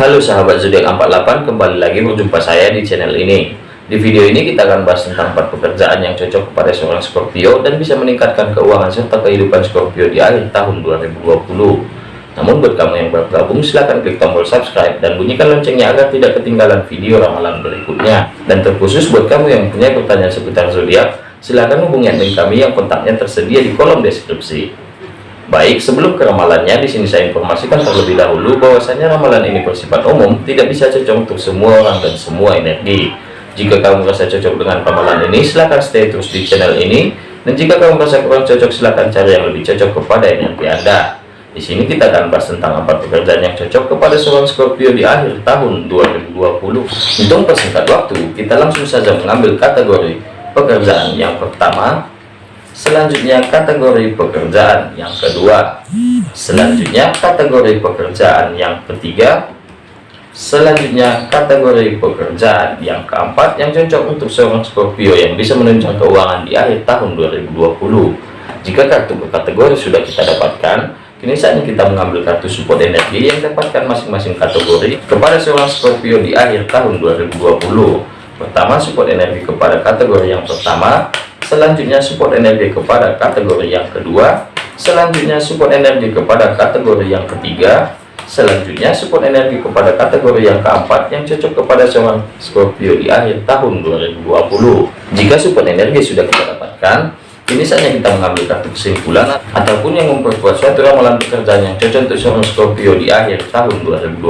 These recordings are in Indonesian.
Halo sahabat zodiak 48 kembali lagi berjumpa saya di channel ini. Di video ini kita akan bahas tentang empat pekerjaan yang cocok kepada seorang Scorpio dan bisa meningkatkan keuangan serta kehidupan Scorpio di akhir tahun 2020 namun buat kamu yang baru gabung silahkan klik tombol subscribe dan bunyikan loncengnya agar tidak ketinggalan video ramalan berikutnya. Dan terkhusus buat kamu yang punya pertanyaan seputar zodiak silahkan hubungi admin kami yang kontaknya tersedia di kolom deskripsi Baik, sebelum ke ramalannya, di sini saya informasikan terlebih dahulu bahwasanya ramalan ini bersifat umum, tidak bisa cocok untuk semua orang dan semua energi. Jika kamu merasa cocok dengan ramalan ini, silahkan stay terus di channel ini. Dan jika kamu merasa kurang cocok, silahkan cari yang lebih cocok kepada energi Anda. Di sini kita akan bahas tentang apa pekerjaan yang cocok kepada seorang Scorpio di akhir tahun 2020. Untuk persingkat waktu, kita langsung saja mengambil kategori pekerjaan yang pertama, Selanjutnya kategori pekerjaan yang kedua. Selanjutnya kategori pekerjaan yang ketiga. Selanjutnya kategori pekerjaan yang keempat yang cocok untuk seorang Scorpio yang bisa menunjang keuangan di akhir tahun 2020. Jika kartu kategori sudah kita dapatkan, kini saatnya kita mengambil kartu support energi yang dapatkan masing-masing kategori kepada seorang Scorpio di akhir tahun 2020. Pertama, support energi kepada kategori yang pertama selanjutnya support energi kepada kategori yang kedua. Selanjutnya support energi kepada kategori yang ketiga. Selanjutnya support energi kepada kategori yang keempat yang cocok kepada seorang Scorpio di akhir tahun 2020 jika support energi sudah kita dapatkan ini saatnya kita mengambil kartu kesimpulan ataupun yang memperkuat suatu ramalan pekerjaan yang cocok untuk seorang Scorpio di akhir tahun 2020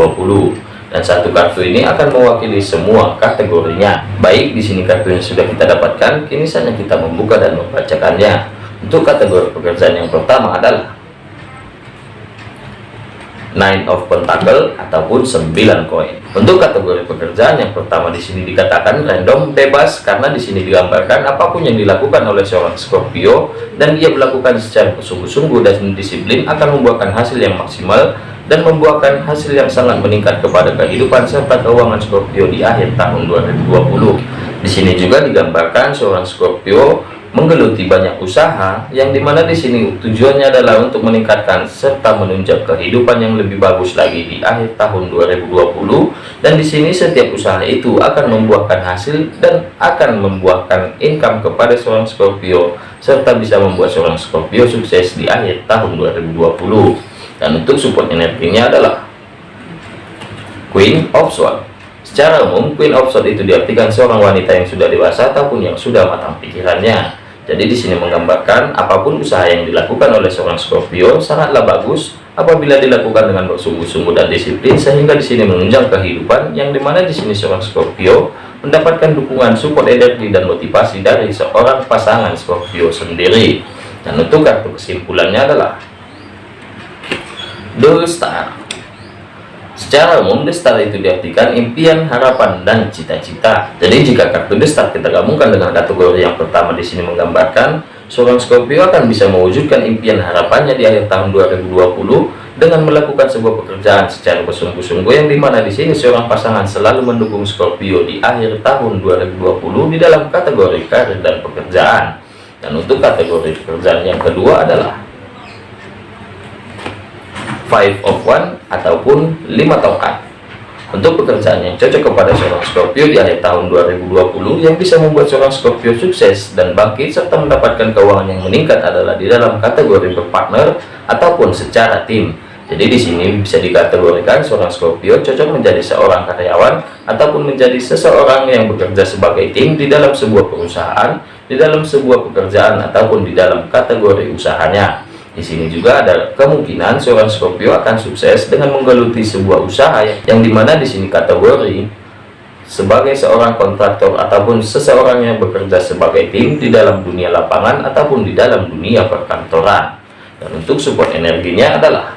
dan satu kartu ini akan mewakili semua kategorinya baik di sini kartunya sudah kita dapatkan kini saatnya kita membuka dan membacakannya untuk kategori pekerjaan yang pertama adalah Nine of Pentacle ataupun 9 koin. Untuk kategori pekerjaan yang pertama di sini dikatakan random bebas karena di sini digambarkan apa pun yang dilakukan oleh seorang Scorpio dan dia melakukan secara sungguh-sungguh dan disiplin akan membuahkan hasil yang maksimal dan membuahkan hasil yang sangat meningkat kepada kehidupan serta keuangan Scorpio di akhir tahun 2020. Di sini juga digambarkan seorang Scorpio menggeluti banyak usaha yang di mana di sini tujuannya adalah untuk meningkatkan serta menunjang kehidupan yang lebih bagus lagi di akhir tahun 2020 dan di sini setiap usaha itu akan membuahkan hasil dan akan membuahkan income kepada seorang Scorpio serta bisa membuat seorang Scorpio sukses di akhir tahun 2020 dan untuk support energinya adalah Queen of Swords. Secara umum Queen of Swords itu diartikan seorang wanita yang sudah dewasa ataupun yang sudah matang pikirannya. Jadi di sini menggambarkan apa pun usaha yang dilakukan oleh seorang Scorpio sangatlah bagus apabila dilakukan dengan bersungguh-sungguh dan disiplin sehingga di sini menunjang kehidupan yang di mana di sini seorang Scorpio mendapatkan dukungan support energi dan motivasi dari seorang pasangan Scorpio sendiri. Dan untuk kartu kesimpulannya adalah The Star Secara umum The Star itu diartikan impian, harapan, dan cita-cita. Jadi jika kartu The Star kita gabungkan dengan kategori yang pertama di sini menggambarkan seorang Scorpio akan bisa mewujudkan impian harapannya di akhir tahun 2020 dengan melakukan sebuah pekerjaan secara bersungguh-sungguh yang di mana di sini seorang pasangan selalu mendukung Scorpio di akhir tahun 2020 di dalam kategori karir dan pekerjaan. Dan untuk kategori pekerjaan yang kedua adalah five of one ataupun lima tongkat untuk pekerjaan yang cocok kepada seorang Scorpio di akhir tahun 2020 yang bisa membuat seorang Scorpio sukses dan bangkit serta mendapatkan keuangan yang meningkat adalah di dalam kategori berpartner ataupun secara tim. Jadi di sini bisa dikategorikan seorang Scorpio cocok menjadi seorang karyawan ataupun menjadi seseorang yang bekerja sebagai tim di dalam sebuah perusahaan, di dalam sebuah pekerjaan ataupun di dalam kategori usahanya. Di sini juga ada kemungkinan seorang Scorpio akan sukses dengan menggeluti sebuah usaha yang di mana di sini kategori sebagai seorang kontraktor ataupun seseorang yang bekerja sebagai tim di dalam dunia lapangan ataupun di dalam dunia perkantoran. Dan untuk support energinya adalah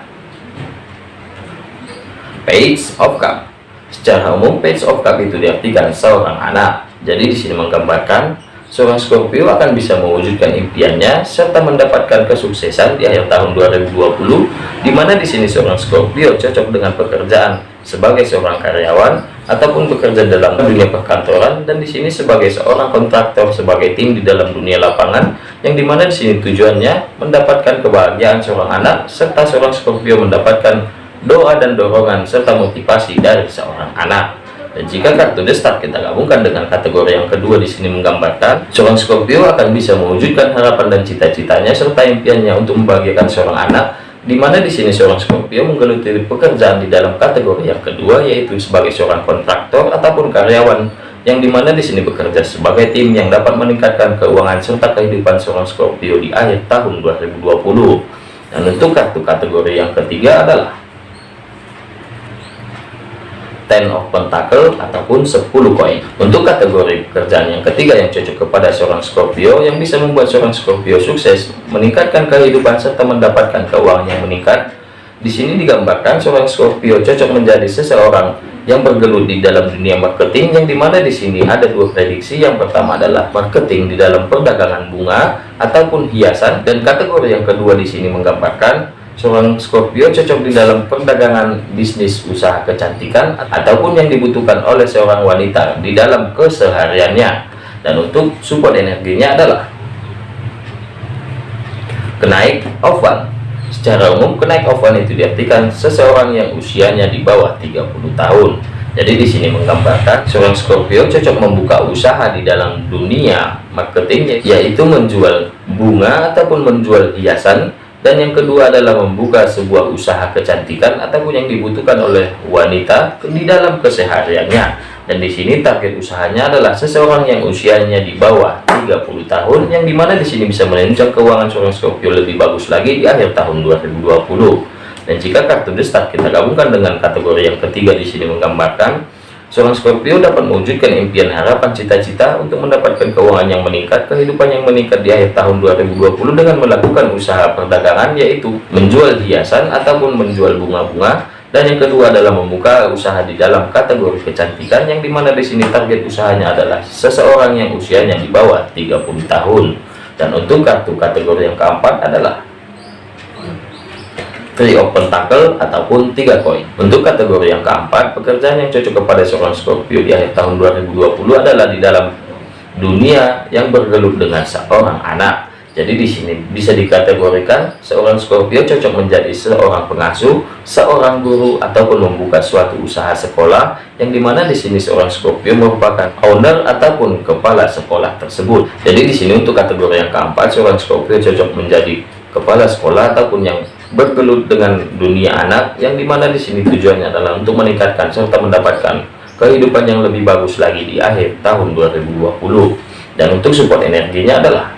Page of Cup. Secara umum Page of Cup itu diartikan seorang anak. Jadi di sini menggambarkan seorang Scorpio akan bisa mewujudkan impiannya serta mendapatkan kesuksesan di akhir tahun 2020 di mana di sini seorang Scorpio cocok dengan pekerjaan sebagai seorang karyawan ataupun bekerja dalam dunia perkantoran dan di sini sebagai seorang kontraktor sebagai tim di dalam dunia lapangan yang di mana di sini tujuannya mendapatkan kebahagiaan seorang anak serta seorang Scorpio mendapatkan doa dan dorongan serta motivasi dari seorang anak dan jika kartu The Star kita gabungkan dengan kategori yang kedua di sini menggambarkan seorang Scorpio akan bisa mewujudkan harapan dan cita-citanya serta impiannya untuk membahagiakan seorang anak di mana di sini seorang Scorpio menggeluti pekerjaan di dalam kategori yang kedua yaitu sebagai seorang kontraktor ataupun karyawan yang di mana di sini bekerja sebagai tim yang dapat meningkatkan keuangan serta kehidupan seorang Scorpio di akhir tahun 2020 dan untuk kartu kategori yang ketiga adalah ten of pentacle ataupun 10 koin. Untuk kategori pekerjaan yang ketiga yang cocok kepada seorang Scorpio yang bisa membuat seorang Scorpio sukses meningkatkan kehidupan serta mendapatkan keuangan yang meningkat. Di sini digambarkan seorang Scorpio cocok menjadi seseorang yang bergelut di dalam dunia marketing yang di mana di sini ada dua prediksi. Yang pertama adalah marketing di dalam perdagangan bunga ataupun hiasan. Dan kategori yang kedua di sini menggambarkan seorang Scorpio cocok di dalam perdagangan bisnis usaha kecantikan ataupun yang dibutuhkan oleh seorang wanita di dalam kesehariannya. Dan untuk support energinya adalah kenaik one secara umum kenaik one itu diartikan seseorang yang usianya di bawah 30 tahun. Jadi di sini menggambarkan seorang Scorpio cocok membuka usaha di dalam dunia marketing yaitu menjual bunga ataupun menjual hiasan dan yang kedua adalah membuka sebuah usaha kecantikan ataupun yang dibutuhkan oleh wanita di dalam kesehariannya. Dan di sini target usahanya adalah seseorang yang usianya di bawah 30 tahun yang di mana di sini bisa menunjang keuangan seorang Scorpio lebih bagus lagi di akhir tahun 2020 dan jika kartu The Star kita gabungkan dengan kategori yang ketiga di sini menggambarkan Seorang Scorpio dapat mewujudkan impian harapan cita-cita untuk mendapatkan keuangan yang meningkat, kehidupan yang meningkat di akhir tahun 2020 dengan melakukan usaha perdagangan yaitu menjual hiasan ataupun menjual bunga-bunga. Dan yang kedua adalah membuka usaha di dalam kategori kecantikan yang di mana di sini target usahanya adalah seseorang yang usianya di bawah 30 tahun. Dan untuk kartu kategori yang keempat adalah Three of Pentacle ataupun tiga koin. Untuk kategori yang keempat, pekerjaan yang cocok kepada seorang Scorpio di akhir tahun 2020 adalah di dalam dunia yang bergelut dengan seorang anak. Jadi di sini bisa dikategorikan seorang Scorpio cocok menjadi seorang pengasuh, seorang guru ataupun membuka suatu usaha sekolah yang di mana di sini seorang Scorpio merupakan owner ataupun kepala sekolah tersebut. Jadi di sini untuk kategori yang keempat seorang Scorpio cocok menjadi kepala sekolah ataupun yang bergelut dengan dunia anak yang di mana di sini tujuannya adalah untuk meningkatkan serta mendapatkan kehidupan yang lebih bagus lagi di akhir tahun 2020 dan untuk support energinya adalah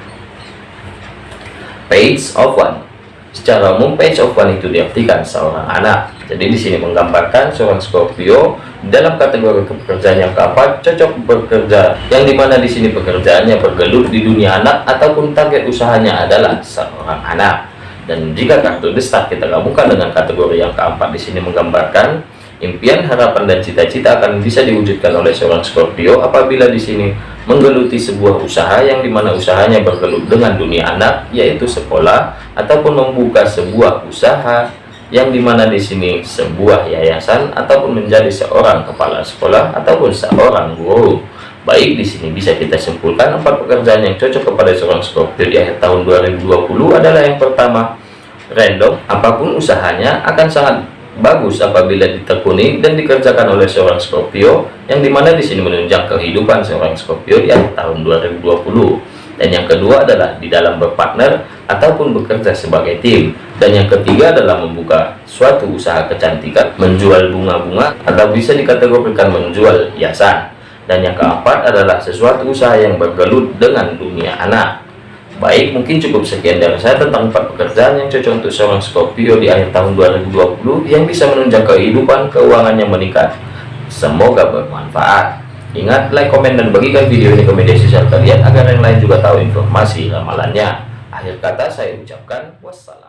page of one. Secara umum page of one itu diartikan seorang anak. Jadi di sini menggambarkan seorang Scorpio dalam kategori pekerjaan yang keempat cocok bekerja yang di mana di sini pekerjaannya bergelut di dunia anak ataupun target usahanya adalah seorang anak dan jika kartu The Star kita gabungkan dengan kategori yang keempat di sini menggambarkan impian, harapan, dan cita-cita akan bisa diwujudkan oleh seorang Scorpio apabila di sini menggeluti sebuah usaha yang di mana usahanya bergelut dengan dunia anak yaitu sekolah ataupun membuka sebuah usaha yang di mana di sini sebuah yayasan ataupun menjadi seorang kepala sekolah ataupun seorang guru baik di sini bisa kita simpulkan empat pekerjaan yang cocok kepada seorang Scorpio di akhir tahun 2020 adalah yang pertama random apa pun usahanya akan sangat bagus apabila ditekuni dan dikerjakan oleh seorang Scorpio yang di mana di sini menunjang kehidupan seorang Scorpio di akhir tahun 2020 dan yang kedua adalah di dalam berpartner ataupun bekerja sebagai tim. Dan yang ketiga adalah membuka suatu usaha kecantikan menjual bunga-bunga atau bisa dikategorikan menjual hiasan dan yang keempat adalah sesuatu usaha yang bergelut dengan dunia anak. Baik mungkin cukup sekian dari saya tentang empat pekerjaan yang cocok untuk seorang Scorpio di akhir tahun 2020 yang bisa menunjang kehidupan keuangan yang meningkat. Semoga bermanfaat. Ingat like komen dan bagikan video ini ke media sosial kalian agar yang lain juga tahu informasi ramalannya. Akhir kata saya ucapkan wassalam